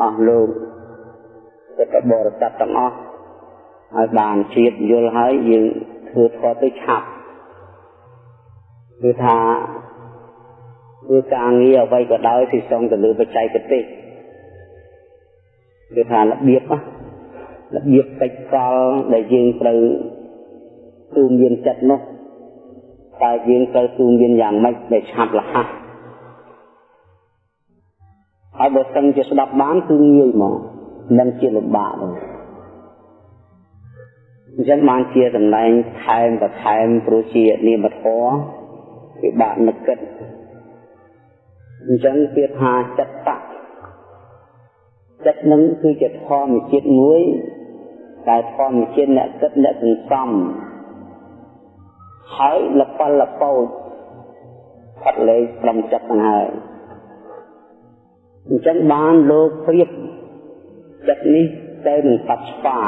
អស់លោកពុទ្ធបរិស័ទទាំងអស់ឲ្យបានជាតិយល់ហើយយើងធ្វើធម៌ទៅឆាប់គឺថាគឺការងារអ្វីក៏ដោយទីសងទៅលើបច្ចេកទេសគឺថារបៀបរបៀបកិច្ចកលដែលយើងត្រូវទូមានចិត្តនោះតែយើងត្រូវទូមានយ៉ាងម៉េចដែលឆាប់រហ័ស ហើយបើសិនជាស្ដាប់បានគឺងាយមកមិនជាលំបាកទេអញ្ចឹងបានជាតម្លែងថែមបន្ថែមព្រោះជានិមធម៌ពិបាកនឹកគិតអញ្ចឹងគេថាចិត្តតៈចិត្តនឹងគឺជាធម្មជាតិមួយដែលធម្មជាតិអ្នកគិតអ្នកសន្សំហើយលពលលពោចផាត់លេខត្រឹមចិត្តហ្នឹងហើយ អញ្ចឹងបានលោកព្រៀបចិត្តនេះទៅនឹងបច្ឆា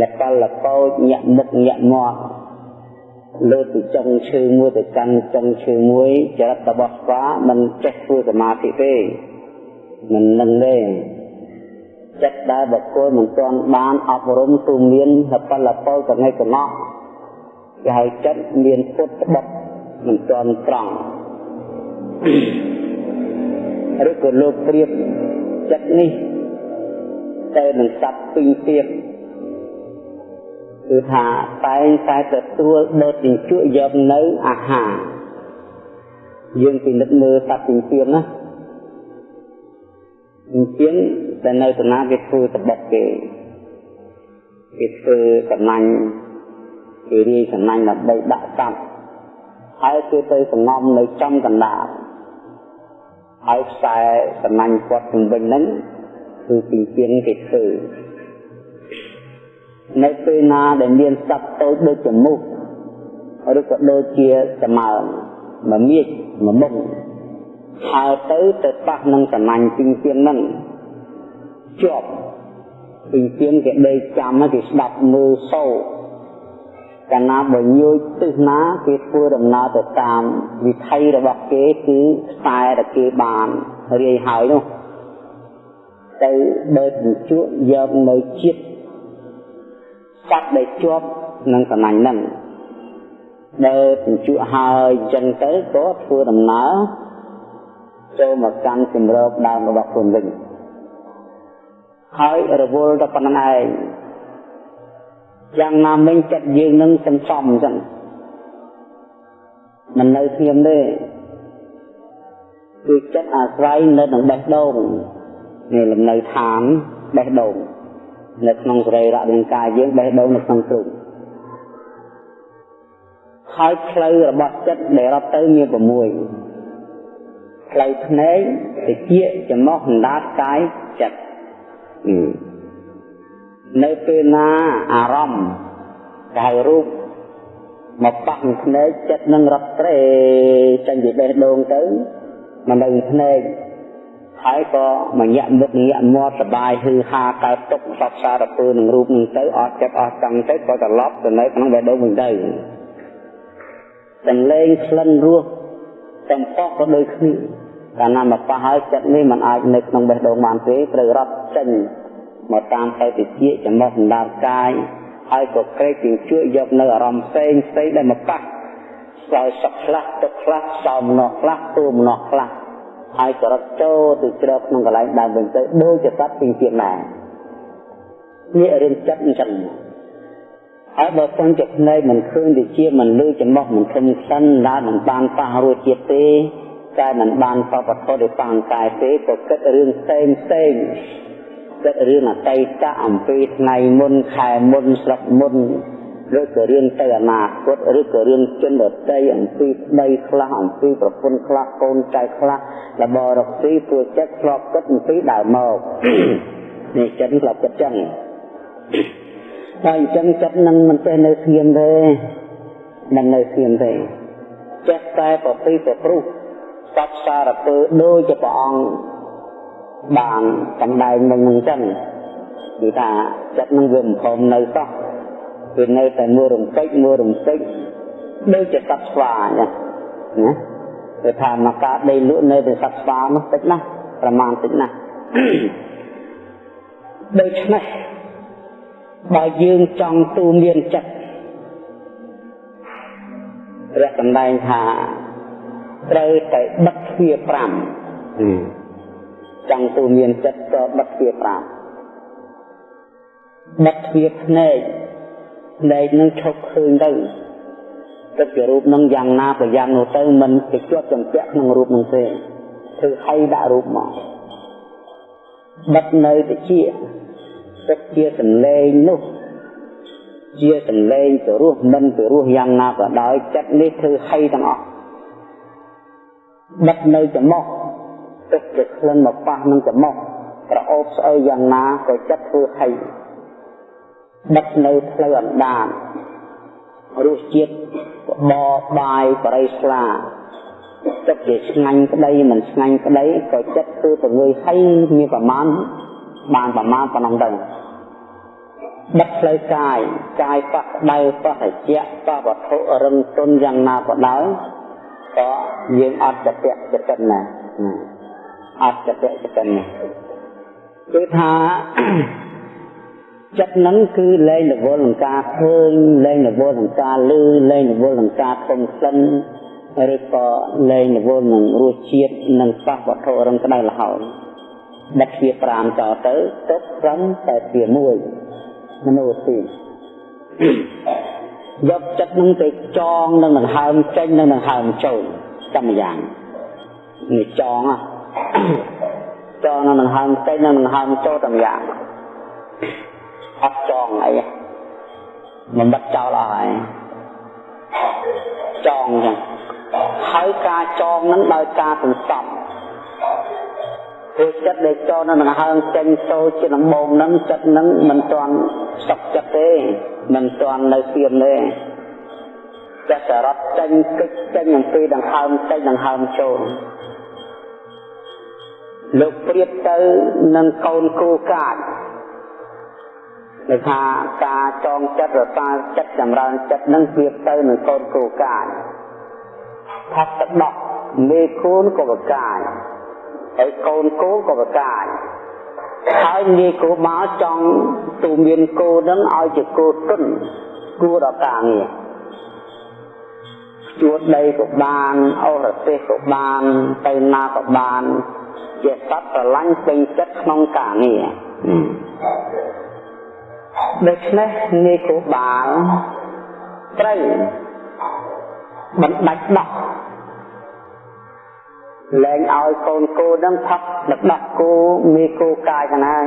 លពលលពោចញាក់មុខញាក់មាត់លើពីចុងឈើមួយទៅកាន់ចុងឈើមួយចរិតរបស់ស្វាមិនចេះធ្វើសមាធិទេមិននឹងទេចិត្តដែលបុគ្គលមិនទាន់បានអប់រំទូមានផលពលកណៃកណោះគេហៅចិត្តមានពុតបត់មិនទាន់ត្រង់ ឬក៏លោកព្រៀបចិត្តនេះទៅនឹងសត្វពីរទៀតគឺថាតែងតែទទួលដុតជញ្ជក់យកនៅអាហារយើងពិនិត្យមើលសត្វពីរទៀតណាអញ្ចឹងតែនៅតាណាគេធ្វើតបុកគេគេធ្វើកំណាញ់គេរាយកំណាញ់ដើម្បីដាក់សัตว์ហើយគេទៅសំងំនៅចំកណ្ដាល ហើយខ្សែកំណាញ់គាត់ជំវិញហ្នឹងគឺពីពីនគេធ្វើនៅពេលណាដែលមានសត្វតូចដូចចមុះឬក៏ដូចជាសមើមមៀកមមុំហើយទៅទៅប៉ះនឹងសំណាញ់ពីពីនហ្នឹងជាប់ពីពីនគេដេកចាំគេស្ដាប់មើលសូរ កាលណាបើញយទិសណាគេធ្វើដំណើរទៅតាមវិថីរបស់គេគឺខ្សែដែលគេបានរាយហើយនោះទៅដើរជញ្ជក់យកនៅជាតិសត្វដែលជាប់នឹងសំណាញ់ហ្នឹងដើរជញ្ជក់ហើយអញ្ចឹងទៅក៏ធ្វើដំណើរចូលមកកាន់ជំរកដើមរបស់ខ្លួនវិញហើយរវល់តែប៉ុណ្្នឹងឯង យ៉ាងណាមិញចិត្តយើងនឹងសន្សំអញ្ចឹងមិននៅស្ងៀមទេគឺចិត្តអាស្រ័យនៅនឹងបេះដូងនេះលំនៅឋានបេះដូងនៅក្នុងសរីរៈរាងកាយយើងបេះដូងនៅក្នុងទ្រូងហើយផ្លូវរបស់ចិត្តដែលរត់ទៅមាន6ផ្លូវភ្នែកតិចច្រមុះអណ្ដាតកាយចិត្ត នៅពេលណាអារម្មណ៍ដៅរូបមកប៉ះភ្នែកចិត្តនឹងរត់ត្រេចេញពីបេះដូងទៅមកនៅភ្នែកហើយក៏មកញាក់មុខញាក់មាត់សបាយហឺហាកើតទុកសពសារពើនឹងរូបនឹងទៅអត់ចិត្តអស់ចង់ទៅក៏ត្រឡប់ទៅនៅក្នុងបេះដូងវិញទៅសំឡេងក្លិនរសទាំងអស់ក៏ដូចគ្នាកាលណាមកប៉ះហើយចិត្តនេះมันអាចនៅក្នុងបេះដូងបានទេត្រូវរត់ចេញ មកតាមផ្លូវតិចចំណុះសម្ដាប់កាយហើយក៏ក្រេកជាជួយយកនៅអារម្មណ៍ផ្សេងផ្សេងដែលមកប៉ះសោយសក់ខ្លះទឹកខ្លះសោមនោះខ្លះទួមនោះខ្លះហើយចរិតចូលទៅជ្រកក្នុងកន្លែងដើមវិញទៅដូចជាសត្វពីទៀតណានេះរឿងចិត្តអញ្ចឹងហើយបើសិនជាភ្នែកមិនឃើញវិជាមិនលឺចំោះមិនធំខ្សិនដែលមិនបានប៉ះរួចជាតិទេតែមិនបានបបធរដោយប៉ះកាយទេក៏គិតរឿងផ្សេងផ្សេង គិតរឿងអតីតអំពីថ្ងៃមុនខែមុនស្រុកមុនឬក៏រឿងទៅអនាគតឬក៏រឿងជនដតីអំពីប្តីខ្លះអំពីប្រពន្ធខ្លះកូនចៅខ្លះរបររកស៊ីព្រោះចិត្តធ្លាប់គិតអំពីដើមមកនេះចិត្តធ្លាប់គិតចឹងតែអញ្ចឹងចិត្តនឹងមិនចេះនៅស្ងៀមទេមិននៅស្ងៀមទេចេះតែប្រពីប្រព្រោះសពសារពើដូចជាព្រះអង្គ បានសម្ដែងនឹងអញ្ចឹងគឺថាចិត្តនឹងវាមិនព្រមនៅសោះវានៅតែមួយរំពេចមួយរំពេចដូចជាសត្វស្វាអញ្ចឹងណាគេថាមកការដីលក់នៅតែសត្វស្វានោះតិចណាស់ប្រមាណតិចណាស់ដូច្នេះបើយើងចង់ទូមានចិត្តព្រះសម្ដែងថាត្រូវតែបិទទ្វារ5 ចង់ទូមានចិត្តក៏បិទទ្វារ5បិទទ្វារភ្នែកភ្នែកនឹងឈប់ឃើញទៅទឹកជារូបនឹងយ៉ាងណាប្រយ៉ាងនោះទៅមិនទៅជាប់ចម្ពាក់ក្នុងរូបនឹងទេធ្វើឲ្យដាក់រូបមកបិទនៅតិចទឹកជាសន្លេងនោះជាសន្លេងទៅរស់មិនទៅរស់យ៉ាងណាក៏ដោយចិត្តនេះធ្វើឲ្យទាំងអស់បិទនៅចំមុខ ទឹកជាក្លិនមកប៉ះនឹងចំមុខប្រអប់ស្អីយ៉ាងណាក៏ចិត្តធ្វើឲ្យបិទនៅផ្លូវអណ្ដាតរសជាតិបបាយបរិស្លាចិត្តជាឆ្ងាញ់ក្តីមិនឆ្ងាញ់ក្តីក៏ចិត្តគឺទៅងើយហើយមានប្រមាណបានប្រមាណប៉ុណ្ណឹងទៅបិទផ្លូវកាយកាយប៉ះដៅប៉ះត្រជាក់ប៉ះវត្ថុរឹងទន់យ៉ាងណាក៏ដោយក៏យើងអត់ចតៈចតិនណា អត់ចតៈចតិនណាគឺថាចិត្តហ្នឹងគឺលែងរវល់នឹងការឃើញលែងរវល់នឹងការឮលែងរវល់នឹងការធំក្លិនឬក៏លែងរវល់នឹងរសជាតិនិងប៉ះវត្ថុរឹងក្តៅលហើយបិទទ្វារ5ចោលទៅទុកត្រឹមតែទ្វារ1មនុស្សទីយកចិត្តនឹងទៅចងនឹងដង្ហើមចេញនឹងដង្ហើមចូលតែម្យ៉ាងនេះចង ចងនឹងដង្ហើមចេញនឹងដង្ហើមចូលតែម្យ៉ាងអត់ចងអីមិនបិទចោលអស់ហើយចងចឹងហើយការចងនឹងដោយការសន្សំព្រោះចិត្តដែលចងនៅដង្ហើមចេញចូលជាដំបូងនឹងចិត្តនឹងមិនទាន់សុខចិត្តទេមិនទាន់នៅស្ទៀមទេចិត្តសរត់ចេញគិចចេញអំពីដង្ហើមចេញដង្ហើមចូល លោកព្រៀបទៅនឹងកូនគូកាចដែលថាការចងចិត្តរសាចិត្តចម្រើនចិត្តនឹងព្រៀបទៅនឹងកូនគូកាចថាទឹកដោះមេគូនក៏បកាយហើយកូនគោក៏បកាយហើយងាយគោមកចង់ទូមានគោនឹងឲ្យជាគោទុនគួរដល់ការងារជួតដីក៏បានអូរទេសក៏បានទៅណាក៏បាន ជាសត្វស្រឡាញ់ពេញចិត្តក្នុងការងារដូច្នេះងាយគោបាលត្រូវបណ្ដាច់ដោះលែងឲ្យកូនគោនឹងផឹកទឹកដោះគោមីគោកាយហ្នឹងហើយ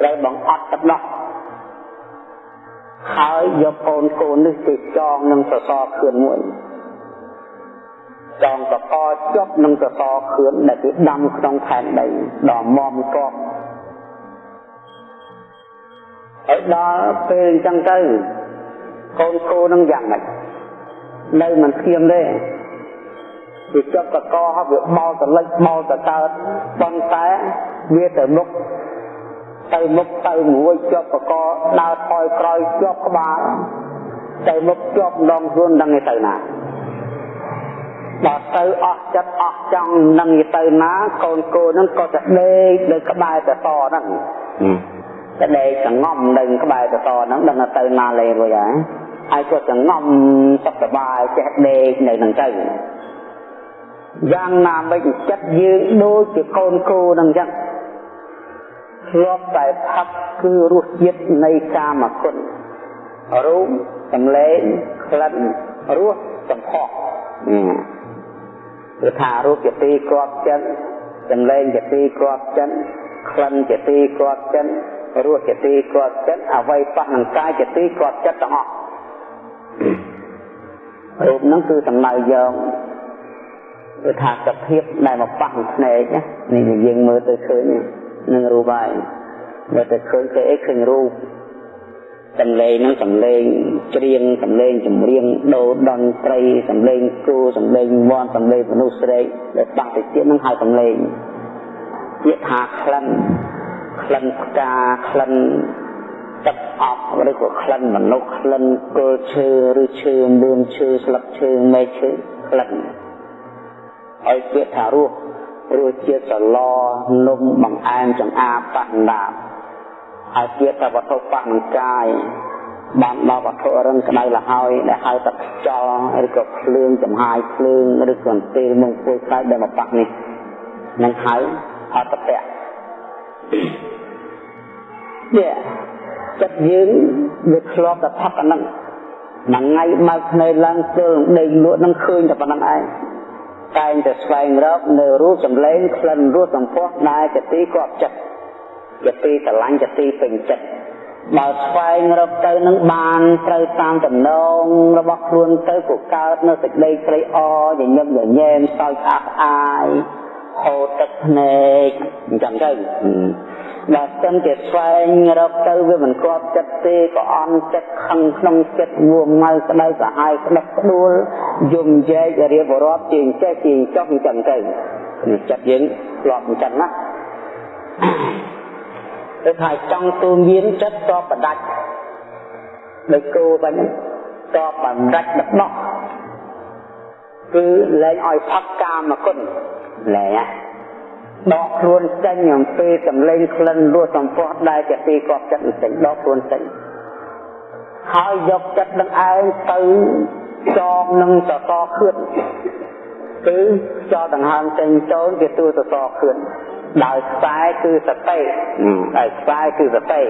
ត្រូវបង្អត់ទឹកដោះហើយយកកូនគោនេះទៅចងនឹងសសរខឿនមួយ ចងកកជាប់នឹងសសរខឿនដែលគេដាំក្នុងផែនដីដល់មមកកហើយដល់ពេលអញ្ចឹងទៅកូនគោនឹងយ៉ាងម៉េចនៅមិនធៀមទេវាជាប់តកហើយវាបោតលិចបោតកើតប៉ុន្តែវាទៅមុខទៅមុខទៅមួយជាប់តកដើរថយក្រោយជាប់ក្បាលទៅមុខជាប់ដងខ្លួនដឹងទៅណា ដល់ទៅអស់ចិត្តអស់ចង់នឹងទៅណាកូនគោនឹងក៏ទៅដេកនៅក្បែរតតហ្នឹងទៅដេកសងំនៅក្បែរតតហ្នឹងដឹងទៅណាលេរួចហើយហើយគាត់សងំសុខសប្បាយចេះដេកនៅនឹងទៅយ៉ាងណាមិញចិត្តយើងដូចជាកូនគោនឹងចឹងធ្លាប់តែផឹកគឺរសជាតិនៃកាមគុណរូបសម្លេងក្លិនរសសម្ផស្ស គឺថារូបជាទីគ្រាប់ចិត្តសម្លេងជាទីគ្រាប់ចិត្តក្លិនជាទីគ្រាប់ចិត្តរសជាទីគ្រាប់ចិត្តអវ័យប៉ះនឹងកាយជាទីគ្រាប់ចិត្តទាំងអស់រូបហ្នឹងគឺសំដៅយកគឺថាសភាពដែលមកប៉ះភ្នែកនេះយើងមើលទៅឃើញនឹងរូបហើយមើលទៅឃើញគេអីឃើញរូប សំឡេងនឹងសំឡេងច្រៀងសំឡេងចម្រៀងដូរតន្ត្រីសំឡេងគូសំឡេងមន់សំឡេងមនុស្សស្រែកដែលបាក់ទៅទៀតនឹងហៅសំឡេងពាក្យថាក្លិនក្លិនផ្កាក្លិនទឹកអប់ឬក៏ក្លិនមនុស្សក្លិនគល់ឈើឬឈើមឿងឈើស្លឹកឈើមែកឈើក្លិនឲ្យពាក្យថារស់រសជាតិសឡនំបង្អែមចង្អាបបណ្ដា ហើយជាតែវត្ថុបនឹងកាយបានដល់វត្ថុរឹងក្តៅលហើយដែលហៅថាខ្យល់ឬក៏ភ្លើងចំហាយភ្លើងឬក៏អន្ទេលមកពួយខ្សែដែលមកប៉ះនេះនឹងហៅអត្តពៈនេះចិត្តយើងវាធ្លាប់តែផឹកអាហ្នឹងមួយថ្ងៃបើកភ្នែកឡើងទល់ដេកលក់នឹងឃើញតែប៉ុណ្្នឹងឯងតែងតែស្វែងរកនៅរូបសម្លេងក្លិនរសសម្ផស្សដែលជាទីគប់ចិត្ត ជាទីស្រឡាញ់ជាទីពេញចិត្តបើស្វែងរកទៅនឹងបានត្រូវតាមតំណងរបស់ខ្លួនទៅក៏កើតនៅសេចក្តីត្រេកអរញញឹមញញែមសោយស្អាតអាយហូរទឹកភ្នែកអញ្ចឹងទៅបើសិនជាស្វែងរកទៅវាមិនគប់ចិត្តទេក៏អន់ចិត្តខឹងក្នុងចិត្តងួមងៅក្តៅសាហាយក្តឹបក្ដួលយំយែករៀបរាប់ជាងចេះជាងចុះអញ្ចឹងទៅនេះចិត្តយើងធ្លាប់អញ្ចឹងណា គឺថាចង់ទូមានចិត្តតបបដាច់ដោយគោបាញ់តបបំដាច់បដោះគឺលែងឲ្យផឹកកាមគុណលែងណាដកខ្លួនចេញអំពីសម្លេងក្លិនរសសម្ផស្សដែលជាទីកប់ចិត្តចេញដកខ្លួនចេញហើយយកចិត្តនឹងឯងទៅចងនឹងសសរខឿនគឺចោលដង្ហើមចេញចូលជាទួសសរខឿន ដោយខ្សែគឺសតិដោយខ្សែគឺសតិ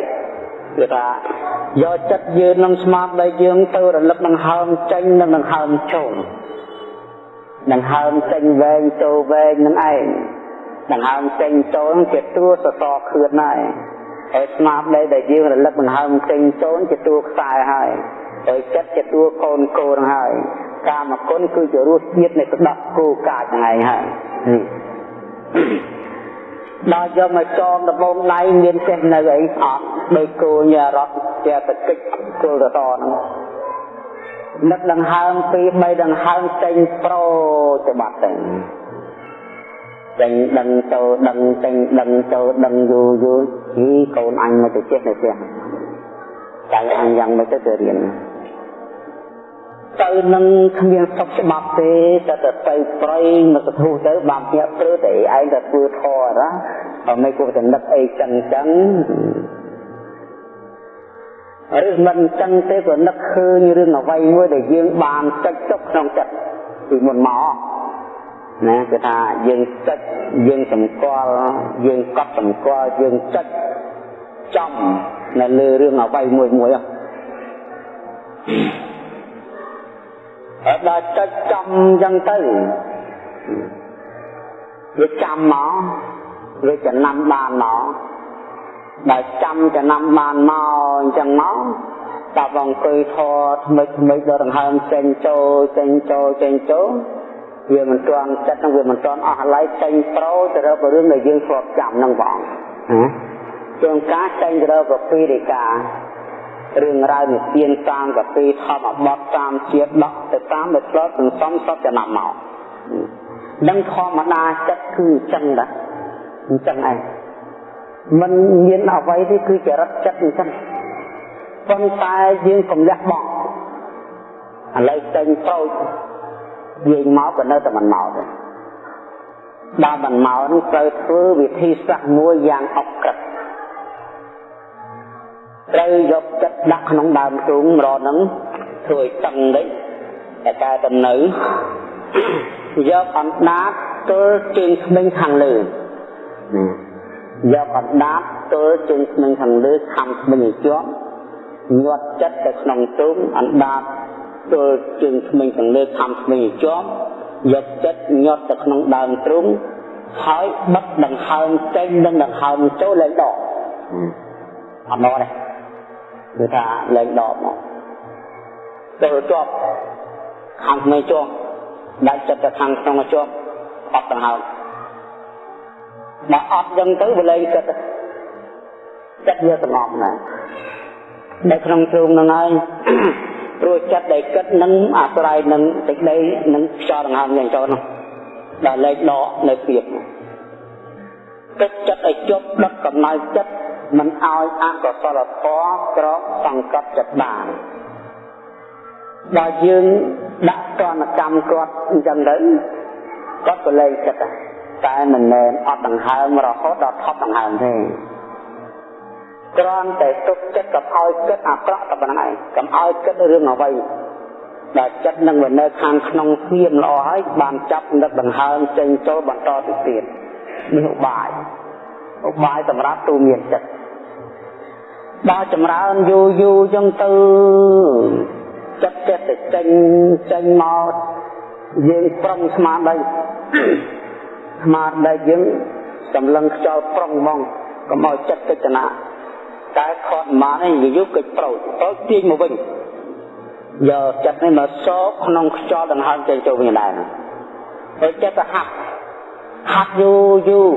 គឺថាយកចិត្តយើងនឹងស្មារតីយើងទៅរលឹកដង្ហើមចេញនិងដង្ហើមចូលដង្ហើមចេញវែងចូលវែងនឹងឯងដង្ហើមចេញចូលជាតួសសរខឿនហើយហើយស្មារតីដែលយើងរលឹកដង្ហើមចេញចូលជាតួខ្សែហើយហើយចិត្តជាតួកូនកូនហើយកាមគុណគឺជារសជាតិនៃស្ដាប់គូកាចហ្នឹងឯងហើយ ដល់យកមកចងដបងដៃមានចេះនៅអីអត់ដោយគោញរត់ជាតកិច្ចគល់តតហ្នឹងនឹកដង្ហើមពីរបីដង្ហើមចេញប្រូទៅបាត់ទៅចេញដឹងចូលដឹងចេញដឹងចូលដឹងយូរយូរហីកូនអញមកទៅចេះនៅផ្ទះចៅអញយ៉ាងម៉េចទៅទៅរៀនទៅនឹងគ្មានសុខច្បាប់ទេតែទៅទៅប្រៃមកសធុទៅបានញាក់ព្រឺតែឯងទៅធ្វើធរណា បើមិនគួរតែនឹកអីចឹងចឹងឬមិនចឹងទេក៏នឹកឃើញរឿងអ្វីមួយដែលយើងបានចុចទុកក្នុងចិត្តពីមុនមកណាគឺថាយើងចុចយើងសម្គាល់យើងកត់សម្គាល់យើងចុចចំនៅលើរឿងអ្វីមួយមួយហ្នឹងហើយដល់ចុចចំអញ្ចឹងទៅវាចាំមក វាចំណាំបានមកដល់ចាំចំណាំបានមកអញ្ចឹងមកដល់អង្គុយធរថ្មិចថ្មិចដល់ដង្ហើមចេញចូលចេញចូលចេញចូលវាមិនទាន់ចិត្តនឹងវាមិនទាន់អស់ឡៃចេញប្រូទៅរករឿងដែលយើងធ្លាប់ចាំនឹងបងណាជួនកាលចេញទៅរកពីរិការឿងរ៉ាវនិទានតាមកពីធម្មបទតាមជាតិដកទៅតាមដែលធ្លាប់សន្សំសពចំណាំមកនឹងធម្មតាចិត្តគឺអញ្ចឹងដែរ អញ្ចឹងឯងมันមានអ្វីទេគឺចរិតចិត្តអញ្ចឹងប៉ុន្តែយើងកុំលះបង់ឥឡូវចេញប្រូចយើងមកក៏នៅតែមិនមកទេដល់មិនមកនឹងត្រូវធ្វើវិធីសាស្ត្រមួយយ៉ាងអក្រិតត្រូវយកចិត្តដាក់ក្នុងដើមទូងរត់ហ្នឹងធ្វើឲ្យតឹងតិចតែកែតំនៅយកអណ្ដាតទល់ជើងស្មិញខាងលើ យកអណ្ដាតទល់ជើងស្មិញខាងលើខំស្មិញឲ្យជាប់ញាត់ចិត្តទៅក្នុងទូងអណ្ដាតទល់ជើងស្មិញខាងលើខំស្មិញឲ្យជាប់យកចិត្តញាត់ទៅក្នុងដើមទ្រូងហើយបិទដង្ហើមចេញនិងដង្ហើមចូលលែងដកអត់មកទេគឺថាលែងដកមកទៅជាប់ខាងក្នុងជាប់ដាច់ចិត្តទៅខាងក្នុងជាប់អត់ដង្ហើម បើអត់យ៉ាងទៅវាលែងចិត្តចិត្តវាស្ងប់ណាស់នៅក្នុងទ្រូងហ្នឹងហើយព្រោះចិត្តដែលគិតនឹងអាស្រ័យនឹងសេចក្តីនឹងខ្យល់ដង្ហើមយ៉ាងចូលនោះដល់លែងដកនៅពីគិតចិត្តឲ្យជប់ដុតកំណៅចិត្តមិនឲ្យអកុសលធម៌ក្រកសង្កត់ចិត្តបានដល់យើងដាក់ទណ្ឌកម្មគាត់អញ្ចឹងទៅគាត់ក៏លែងចិត្តតែ តែមិនមែនអត់ដង្ហើមរហូតដល់ថប់ដង្ហើមទេគ្រាន់តែទុកចិត្តកុំឲ្យគិតអាក្រក់តែប៉ុណ្ណឹងឯងកុំឲ្យគិតរឿងអ្វីដែលចិត្តនឹងវានៅខាងក្នុងស្ងៀមល្អហើយបានចាប់នឹកដង្ហើមចេញចូលបន្តទៅទៀតនេះឧបាយឧបាយសម្រាប់ទូមានចិត្តដល់ចម្រើនយូរយូរចឹងទៅចិត្តចិត្តទៅចេញចេញមកយើងប្រុងស្មារតី ស្មារតីយើងសម្លឹងខ្យល់ប្រុងហ្មងកុំឲ្យចិត្តកិច្ចនាតែខត់ម៉ាននេះយូរកិច្ចប្រូចទៅទាញមកវិញយកចិត្តនេះមកសោកក្នុងខ្យល់ដង្ហើមចេញចូលវិញដែរហើយចិត្តទៅហាត់ហាត់យូរយូរ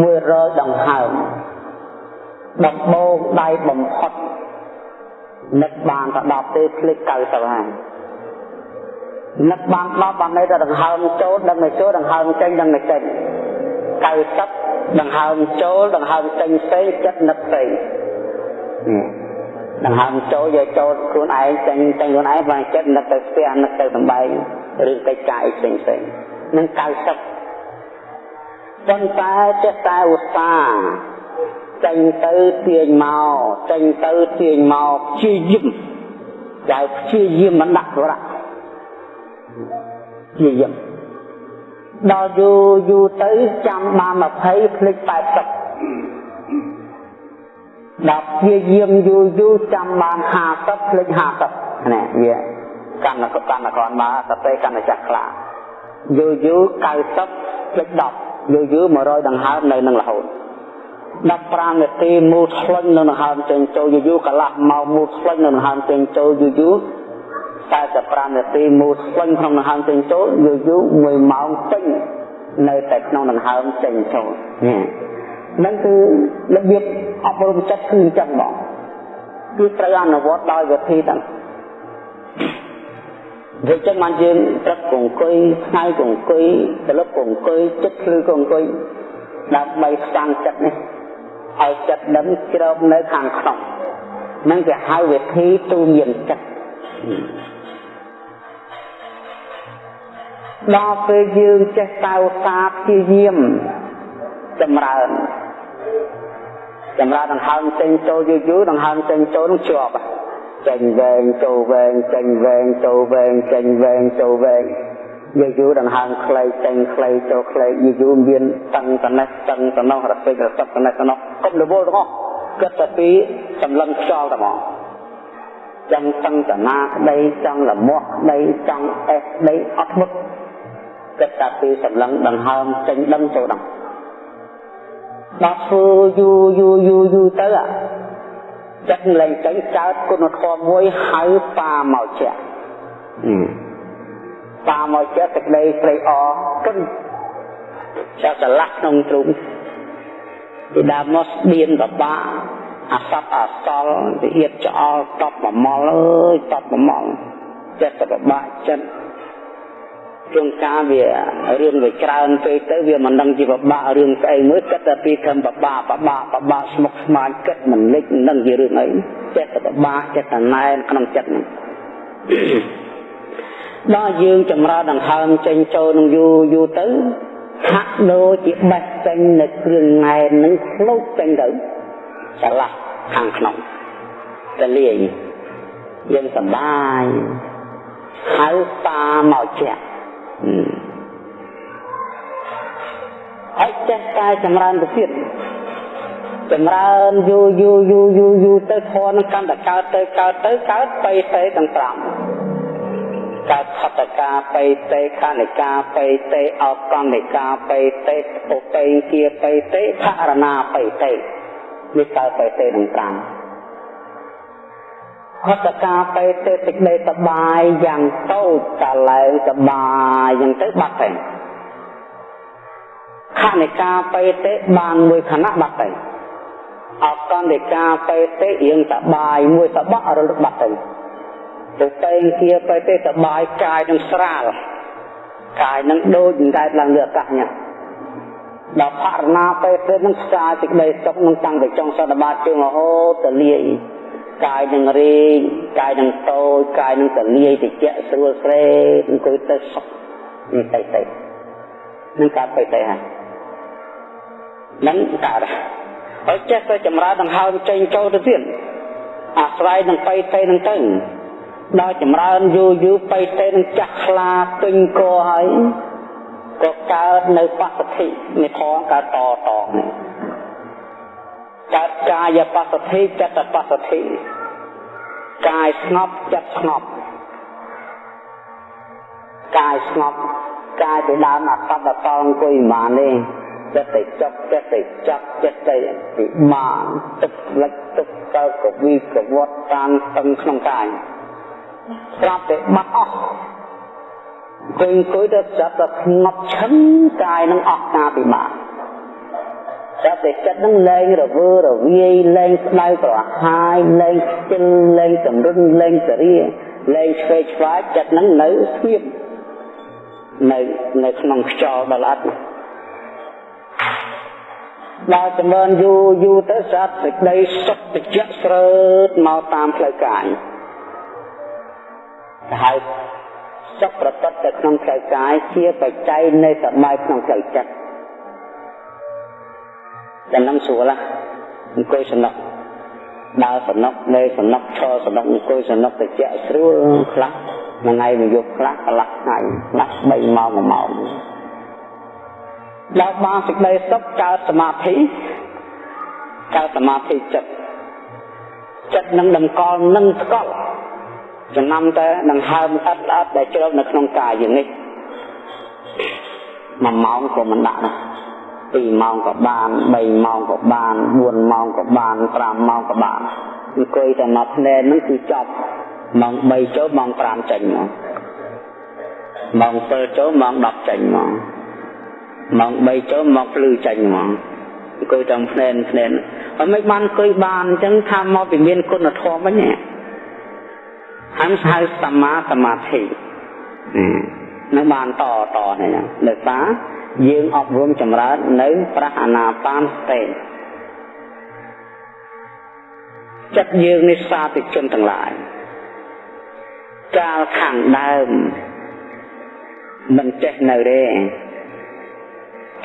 100ដង្ហើមដំបូងដៃបំផុតនឹកបានតែ10ទេភ្លេច90ហើយ នឹកបាន10បានន័យថាដង្ហើមចូលដឹងតែចូលដង្ហើមចេញដឹងតែចេញ90ដង្ហើមចូលដង្ហើមចេញផ្សេងចិត្តនឹកផ្សេងដង្ហើមចូលយកចូលខ្លួនឯងចេញចេញខ្លួនឯងបានចិត្តនឹកទៅផ្ទះនឹកទៅសំបែងឬកិច្ចការផ្សេងផ្សេងនឹង90ប៉ុន្តែចេះតែឧស្សាហ៍ចេញទៅទាញមកចេញទៅទាញមកព្យាយាមតែព្យាយាមមិនដាក់រៈព្យាយាមដល់យូរយូរទៅចាំបាន20ភ្លេច80ដល់ព្យាយាមយូរយូរចាំបាន50ភ្លេច50នេះវាកម្មកកម្មកនមកសតិកម្មចាស់ខ្លាយូរយូរ90ភ្លេច10យូរយូរ100ដង្ហើមនៅនឹងរហូត15នាទីមូលឆ្លុញនៅដង្ហើមចេញចូលយូរយូរកន្លះម៉ោងមូលឆ្លុញនៅដង្ហើមចេញចូលយូរយូរ 45នាទីមូលឆ្លុញក្នុងដង្ហើមចេញចូលយូរយូរ1ម៉ោងពេញនៅតែក្នុងដង្ហើមចេញចូលនេះនឹងគឺរបៀបអប់រំចិត្តគឺអញ្ចឹងបងគឺត្រូវអនុវត្តដោយវិធីទាំងវាចឹងបានយើងព្រឹកកអង្គុយថ្ងៃកអង្គុយត្រឡប់កអង្គុយចិត្តភ្លឺកអង្គុយដើម្បីស្តាំងចិត្តនេះឲ្យចិត្តដឹងជ្រោបនៅខាងក្នុងនឹងគេហៅវិធីទូមានចិត្ត ដល់ពេលយើងចេះតើសាព្យាយាមចម្រើនចម្រើនដង្ហើមចេញចូលយូរយូរដង្ហើមចេញចូលនឹងជាប់ចេញវែងចូលវែងចេញវែងចូលវែងចេញវែងចូលវែងយូរយូរដង្ហើមខ្លីចេញខ្លីចូលខ្លីយូរយូរមានតឹងតនេះតឹងតនោះរពេចរសឹកតនេះតនោះកុំរវល់ទាំងអស់គិតតែពីសម្លឹងខ្យល់តែហ្មងចង់តឹងតណាក្តីចង់លមាស់ក្តីចង់អេសក្តីអត់មុត គិតតែពីសម្លឹងដង្ហើមចេញដឹងចូលដឹងដល់ធ្វើយូរយូរយូរយូរទៅចិត្តលែងចេញកើតគុណធម៌មួយហៅបាមកជាបាមកជាសេចក្តីព្រៃអគឹងចាស្រឡះក្នុងទ្រូងពីដើមមកស្បៀនបបាអសពអសល់វិអៀតច្អល់តបបំមល់អើយតបបំមល់ចិត្តបបាចិត្ត ជួនកាលវារឿងវាច្រើនពេកទៅវាមិនដឹងជាបបាក់រឿងស្អីមួយគិតតែពីខំបបាក់បបាក់បបាក់ស្មុគស្មាញគិតមិនលិចមិនដឹងជារឿងអីចិត្តបបាក់ចិត្តណែនក្នុងចិត្តហ្នឹងដល់យើងចម្រើនដង្ហើមចេញចូលនឹងយូរយូរទៅហាក់ដូចជាបេះចេញនៅគ្រឿងណែននឹងផ្លូតចេញទៅឆ្លាស់ខាងក្នុងតលាយយើងសប្បាយហៅតាមកជាក់ ហើយចេះតែចម្រើនទៅទៀតចម្រើនយូរយូរយូរយូរយូរទៅធននឹងកាន់តែកើតទៅកើតទៅកើតបីទេទាំង5កើតខតកាបៃតេខនិកាបៃតេអកនិកាបៃតេឧបេគាបៃតេខរណាបៃតេនេះកើតបៃតេទាំង5 ហតកាបេទេសេចក្តីសបាយយ៉ាងតូចកលែងសបាយយ៉ាងទៅបាត់ទៅខនិកាបេទេបានមួយខណៈបាត់ទៅអកនិកាបេទេរៀងសបាយមួយសបករលឹកបាត់ទៅទៅតែងជាបេទេសបាយកាយនឹងស្រាលកាយនឹងដូចតែឡើងលើអាកាសញ៉ាដល់ផរណាបេទេនឹងស្រាលសេចក្តីសុខនឹងតាំងពីចុងសតបាតជើងរហូតទៅលាយ កាយនឹងរេងកាយនឹងតូចកាយនឹងទលាយតិចស្រួលស្រេអង្គុយទៅសុខនេះទៅទៅនឹងកើតបិទេហើយនឹងកើតហើយចេះទៅចម្រើនដង្ហើមចេញចូលទៅទៀតអាស្រ័យនឹងបិទេនឹងទៅដល់ចម្រើនយូរយូរបិទេនឹងចាស់ខ្លាពេញកហើយក៏កើតនៅបសទ្ធិនេះផងកើតតតនេះ កើតកាយបសទ្ធិចិត្តបសទ្ធិកាយស្ងប់ចិត្តស្ងប់កាយស្ងប់កាយទៅដើមអត្តតតអង្គុយមិនបានទេចិត្តទៅចប់ចិត្តទៅចាប់ចិត្តទៅពិបាកទឹកលិចទឹកកើតកវីកវត្តតាមស្ទឹងក្នុងកាយស្រាប់តែបាត់អស់អង្គុយអង្គុយទៅចាប់ទៅស្ងប់ឈឹងកាយនឹងអស់ការពិបាក ចាប់តែចិត្តនឹងលែងរវើរវាយលែងស្ដៅប្រហាយលែងខ្ជិលលែងតម្រុនលែងសរាលែងឆ្វេងឆ្វាយចិត្តនឹងនៅស្ងៀបនៅនៅក្នុងខ្យល់ដ៏ល្អិតដល់ចម្រើនយូរយូរទៅស្រាប់សេចក្តីសុខតិចស្រើតមកតាមផ្លូវកាយហើយសុខប្រកបទៅក្នុងផ្លូវកាយជាបច្ច័យនៃសបាយក្នុងផ្លូវចិត្ត ចំណងស្រួលអង្គុយសំណុកដើរសំណុកលេសំណុកឈរសំណុកអង្គុយសំណុកតិចស្រួលខ្លះមួយថ្ងៃមួយយប់ខ្លះកន្លះថ្ងៃខ្លះ3ម៉ោង1ម៉ោងដល់បានសេចក្តីសុខកើតសមាធិកើតសមាធិចិត្តចិត្តនឹងតម្កល់នឹងស្កល់ចំណាំតែដង្ហើមអត់អត់ដែលជ្រៅនៅក្នុងកាយយើងនេះ1ម៉ោងក៏មិនដាក់ដែរ 2ម៉ោងក៏បាន3ម៉ោងក៏បាន4ម៉ោងក៏បាន5ម៉ោងក៏បានអង្គុយតែមកភ្នែនហ្នឹងគឺចប់ម៉ោង3ចូលម៉ោង5ចេញមកម៉ោង7ចូលម៉ោង10ចេញមកម៉ោង3ចូលម៉ោងភ្លឺចេញមកអង្គុយតាមភ្នែនភ្នែនហើយមិនបានអង្គុយបានអញ្ចឹងថាមកពីមានគុណធម៌វិញហំហៅសមាសមាធិនឹងបានតតនេះដោយសារ យើងអប់រំចម្រើននៅប្រះអាណាបានស្ទេចិត្តយើងនេះសាធិជនទាំងឡាយកាលខាងដើមមិនចេះនៅទេ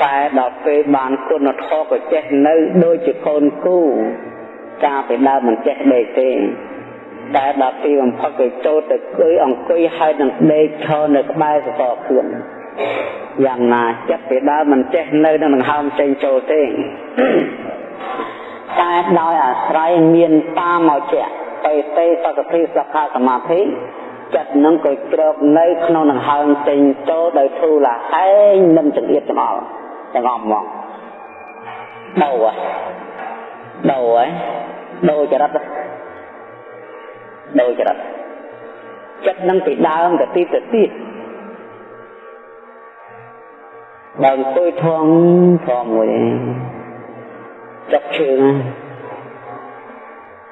តែដល់ពេលបានគុណធម៌ក៏ចេះនៅដូចជាកូនគូកាលពីដើមមិនចេះដេកទេតែដល់ពេលបំផុតគេចូលទៅគួយអង្គុយហើយនឹងដេកឈរនៅក្បែរសសរខ្លួន យ៉ាងណាចិត្តពីដើមមិនចេះនៅនឹងដង្ហើមចេញចូលទេតែដោយអាស្រ័យមានតាមកជាបេទេសកតិសខាសមាធិចិត្តនឹងក៏ជ្រកនៅក្នុងដង្ហើមចេញចូលដោយធូរឡាហែងមិនចង្អៀតចំអល់ទាំងអស់មកដោហ៎ដោហ៎ដោចរិតដោចរិតចិត្តនឹងពីដើមទៅទីទៅទៀត បើអង្គុយធំធំមួយចុកជើង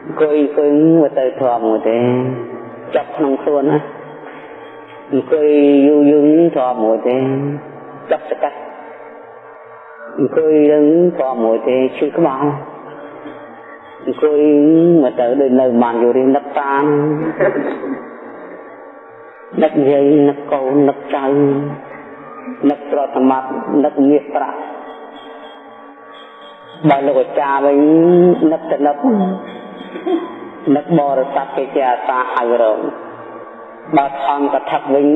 អង្គុយអង្គុយមកទៅធំមួយទេចាប់ក្នុងខ្លួនណាអង្គុយយូរយូរធំមួយទេចាប់សកាត់អង្គុយនឹងធំមួយទេឈឺក្បាលអង្គុយមកទៅដូចនៅបានយូររៀងនឹកតាមនឹកយាយនឹកកូននឹកចៅ នឹកទ្រព្យសម្បត្តិនឹកមាសប្រាក់បើលោកអាចារ្យវិញនឹកទៅនឹកនឹកបរិស័ទគេជាអាសាហៅរងបើថងកថាវិញ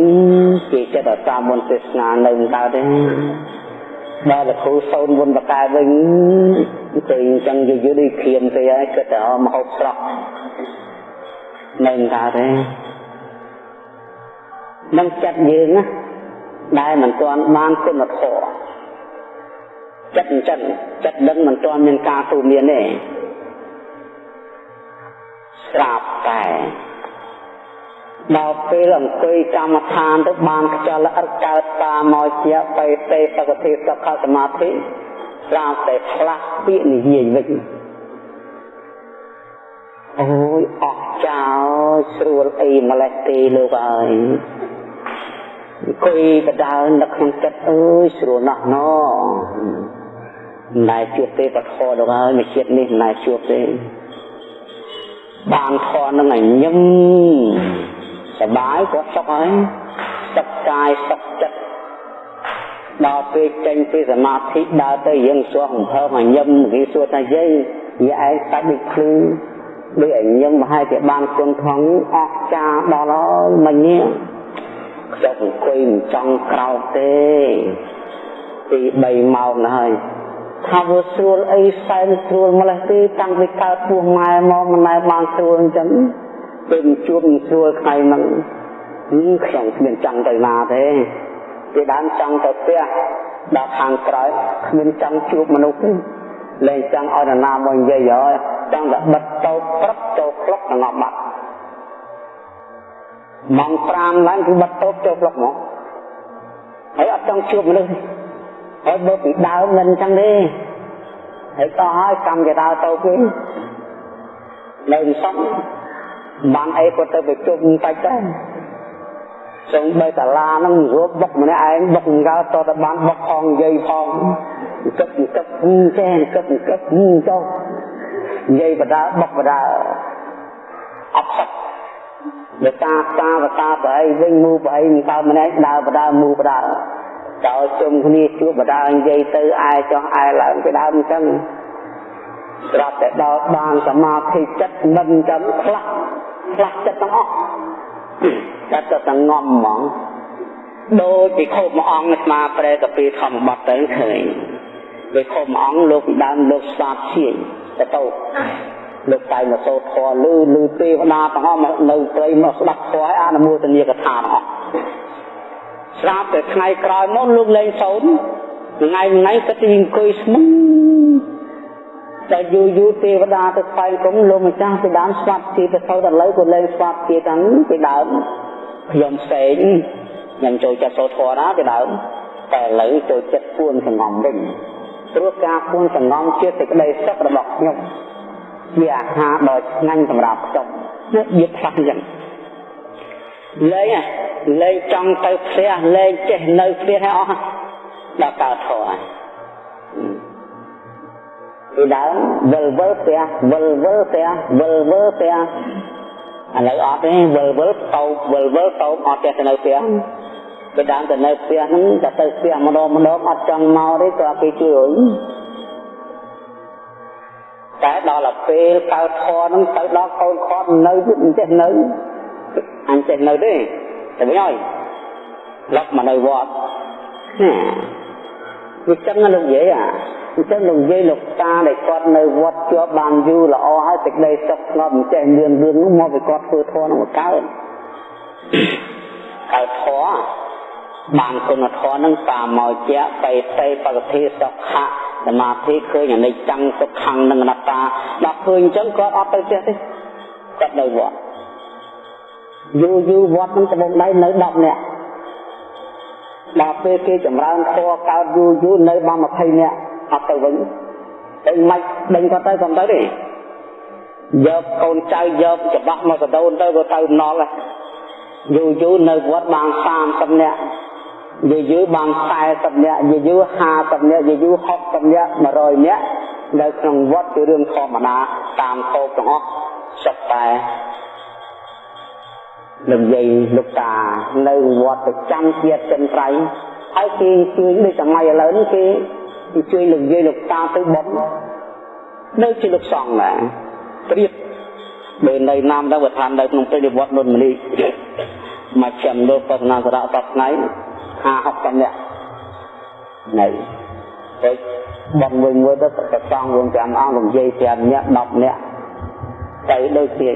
គេចិត្តអាសាមុនទេសនានៅកើតទេបើលោកគ្រូសូនមុនបកែវិញគេអញ្ចឹងយូរយូរដូចគ្រាមទៅហើយគិតតែមកហូបស្រស់នៅកើតទេនឹងចិត្តយើងណា ដែលមិនទាន់បានគុណធម៌ចិត្តអញ្ចឹងចិត្តដឹងមិនទាន់មានការទូមានទេស្រាប់តែដល់ពេលអង្គុយកម្មដ្ឋានទៅបានខ្យល់ល្អិតកើតតាមមកជាបេទេសកតិសុខសមាធិស្រាប់តែផ្លាស់ពាក្យនិយាយវិញអូយអស់ចោលស្រួលអីម្លេះទេលោកអើយ អង្គុយបដើនៅក្នុងចិត្តអើយស្រួលណាស់ណោមិនដែលជួបទេបធរដល់ហើយមួយជាតិនេះមិនដែលជួបទេបានធរនឹងឲ្យញឹមសបាយក៏សុខហើយសុខកាយសុខចិត្តដល់ពេលចេញពីសមាធិដើរទៅយើងសួរអំភើមកញឹមគេសួរថាយាយយាយឯងកាច់ដូចភ្លឺដូចឲ្យញឹមប្រហែលជាបានគុណថងអស់ចាដល់ហើយមិញនេះ ខ្ញុំអង្គុយមិនចង់ក្រោកទេពី3ម៉ោងហើយថាវាស្រួលអីសែនស្រួលម្លេះទេតាំងពីកើតពោះម៉ែមកមិនដែលបានស្រួលអញ្ចឹងពេលជួបស្រួលថ្ងៃហ្នឹងខ្ញុំគ្មានចង់ទៅណាទេពីដើមចង់ទៅផ្ទះដល់ខាងក្រោយគ្មានចង់ជួបមនុស្សទេលែងចង់ឲ្យនរណាមកនិយាយហើយចង់តែបិទតោព្រឹកចូលក្លុកដល់បាត់ ម៉ោង5ឡើងគឺបិទតោចូលក្លុកមកហើយអត់ចង់ជួបមនុស្សហើយបើពីដើមមិនអញ្ចឹងទេហើយតោះហើយកម្មជាដើរទៅវិញនៅសំបានអីក៏ទៅប្រជុំបាច់ដែរសូមបីតាឡាហ្នឹងរួបបុកម្នាក់ឯងបុកកើតតបានបុកផងនិយាយផងគិតគិតចេះគិតគិតចុះនិយាយបដាបុកបដាអត់សឹក បើតាតាបតាប្រអីវិញមូប្រអីមិនដើម្នាក់ដើបដាមូបដាដល់ជុំគ្នាជួបបដានិយាយទៅឯចោះឯឡើងពីដើមអញ្ចឹងស្រាប់តែដល់បានសមាធិចិត្តមិនអញ្ចឹងខ្លះខ្លះចិត្តទាំងអស់តែទៅតែងំហ្មងដូចពីខូបមួយអង្គស្មាប្រែកពីធម្មបទទៅឃើញដោយខូបមួយអង្គលោកដើមលោកស្វាតជាទៅទៅ លោកតែមកសូត្រធម៌លឺលឺទេវតាទាំងអស់មកនៅព្រៃមកស្ដាប់ធម៌ឲ្យអនុមោទនាកថាទាំងអស់ស្រាប់តែថ្ងៃក្រោយមកលោកលេងសូត្រថ្ងៃថ្ងៃគាត់ទៅអង្គុយស្មឹងតែយូរយូរទេវតាទៅស្វែងគុំលោកម្ចាស់ពីដើមស្វាត់ជាទៅទៅដល់ឥឡូវក៏លែងស្វាត់ជាទាំងពីដើមខ្ញុំផ្សេងខ្ញុំចូលចិត្តសូត្រធម៌ណាពីដើមតែឥឡូវចូលចិត្តពួនសង្ងំវិញព្រោះការពួនសង្ងំជាសេចក្តីសុខរបស់ខ្ញុំ ជាអាហារដ៏ឆ្ងាញ់សម្រាប់ខ្ញុំនេះវាផ្លាស់អញ្ចឹងលែងលែងចង់ទៅផ្ទះលែងចេះនៅផ្ទះឲ្យអស់ដល់កើតធម៌ហើយពីដើមវិលវិលផ្ទះវិលវិលផ្ទះវិលវិលផ្ទះឥឡូវអត់ទេវិលវិលតោបវិលវិលតោបអត់ចេះទៅនៅផ្ទះពីដើមទៅនៅផ្ទះហ្នឹងតែទៅផ្ទះម្ដងម្ដងអត់ចង់មកទេក៏គេជួយរុញ តែដល់ទៅពេលកើតធរហ្នឹងទៅដល់កូនខាត់នៅមិនចេះនៅអញចេះនៅទេតែវិញហើយឡប់មកនៅវត្តវាចឹងលោកនិយាយអាអញ្ចឹងលោកនិយាយលោកតាដែលគាត់នៅវត្តជាប់បានយូរល្អហើយសេចក្តីសុខស្ងប់មិនចេះលឿនលឿននោះមកពីគាត់ធ្វើធម៌នោះកើតកើតធម៌ បានគុណធម៌នឹងតាមកជាបេតេបកតិសុខៈសមាធិឃើញអនិច្ចំទុក្ខំនិងអនត្តាដល់ឃើញអញ្ចឹងគាត់អត់ទៅចេះទេគាត់នៅវត្តយូរយូរវត្តនឹងត្បូងដៃនៅ10នាក់ដល់ពេលគេចម្រើនធម៌កើតយូរយូរនៅបាន20នាក់អត់ទៅវិញតែមិនដេញគាត់ទៅក៏ទៅទេយកកូនចៅយកច្បាស់មកកដោនទៅក៏ទៅណល់យូរយូរនៅវត្តបាន30នាក់ យូរយូរបាន40នាក់យូរយូរ50នាក់យូរយូរ60នាក់100នាក់នៅក្នុងវត្តជារឿងធម្មតាតាមតោកទាំងអស់សុទ្ធតែលោកយាយលោកតានៅវត្តប្រចាំជាតិចិនត្រៃហើយគេជួយដូចសម័យឥឡូវនេះគេជួយលោកយាយលោកតាទៅបុណ្យនៅជាលោកសង្ឃដែរព្រៀបបើនៅណាមដល់វត្តនៅក្នុងព្រៃវត្តនុនមនីមកចាំលោកបស្សនាសារៈសប្ថ្ងៃ 50 60នាក់នៅទៅបងវិញមួយទៅប្រសងរួម5អង្គរំយាយ5នាក់10នាក់ទៅដូចគ្នា